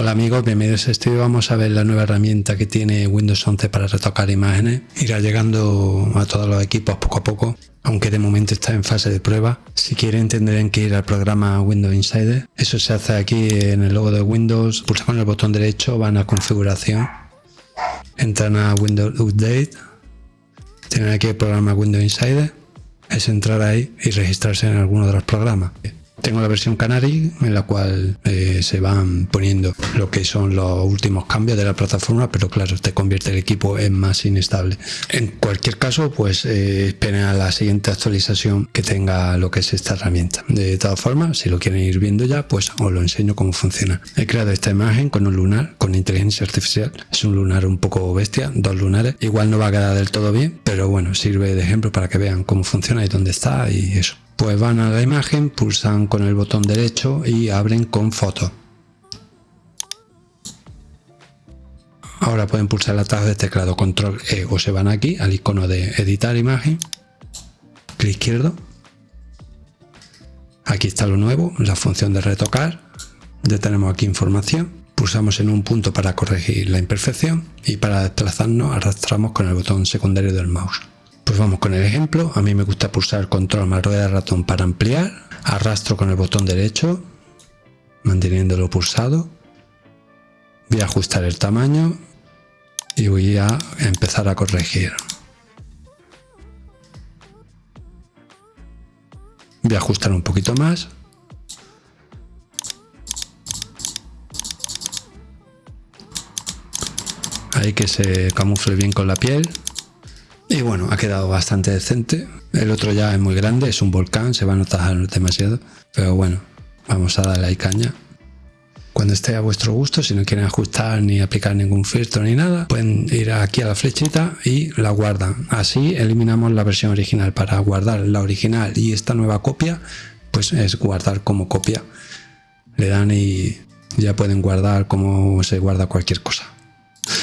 Hola amigos, bienvenidos a este. Vamos a ver la nueva herramienta que tiene Windows 11 para retocar imágenes. Irá llegando a todos los equipos poco a poco, aunque de momento está en fase de prueba. Si quieren tendrán que ir al programa Windows Insider. Eso se hace aquí en el logo de Windows. Pulsan el botón derecho, van a configuración. Entran a Windows Update. Tienen aquí el programa Windows Insider. Es entrar ahí y registrarse en alguno de los programas. Tengo la versión Canary en la cual eh, se van poniendo lo que son los últimos cambios de la plataforma, pero claro, te convierte el equipo en más inestable. En cualquier caso, pues eh, esperen a la siguiente actualización que tenga lo que es esta herramienta. De todas formas, si lo quieren ir viendo ya, pues os lo enseño cómo funciona. He creado esta imagen con un lunar, con inteligencia artificial. Es un lunar un poco bestia, dos lunares. Igual no va a quedar del todo bien, pero bueno, sirve de ejemplo para que vean cómo funciona y dónde está y eso pues van a la imagen, pulsan con el botón derecho y abren con foto. Ahora pueden pulsar la tabla de teclado control E o se van aquí al icono de editar imagen, clic izquierdo. Aquí está lo nuevo, la función de retocar. Ya tenemos aquí información. Pulsamos en un punto para corregir la imperfección y para desplazarnos arrastramos con el botón secundario del mouse. Pues vamos con el ejemplo. A mí me gusta pulsar control más rueda de ratón para ampliar. Arrastro con el botón derecho, manteniéndolo pulsado. Voy a ajustar el tamaño y voy a empezar a corregir. Voy a ajustar un poquito más. Ahí que se camufle bien con la piel. Y bueno, ha quedado bastante decente. El otro ya es muy grande, es un volcán, se va a notar demasiado. Pero bueno, vamos a darle ahí caña. Cuando esté a vuestro gusto, si no quieren ajustar ni aplicar ningún filtro ni nada, pueden ir aquí a la flechita y la guardan. Así eliminamos la versión original. Para guardar la original y esta nueva copia, pues es guardar como copia. Le dan y ya pueden guardar como se guarda cualquier cosa.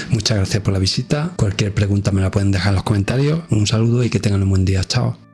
Muchas gracias por la visita. Cualquier pregunta me la pueden dejar en los comentarios. Un saludo y que tengan un buen día. Chao.